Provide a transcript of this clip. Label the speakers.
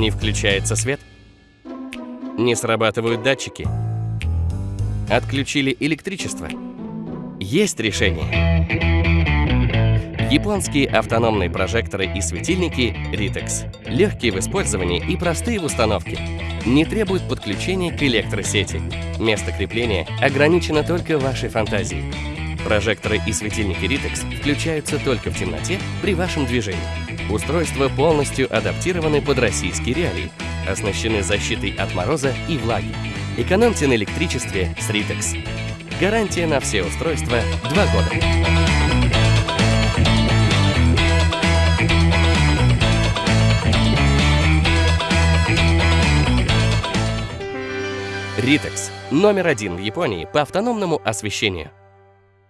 Speaker 1: Не включается свет? Не срабатывают датчики? Отключили электричество? Есть решение. Японские автономные прожекторы и светильники Ritex. Легкие в использовании и простые в установке. Не требуют подключения к электросети. Место крепления ограничено только вашей фантазией. Прожекторы и светильники Ritex включаются только в темноте при вашем движении. Устройства полностью адаптированы под российские реалии, оснащены защитой от мороза и влаги. Экономьте на электричестве с Ritex. Гарантия на все устройства 2 года. Ritex – номер один в Японии по автономному освещению.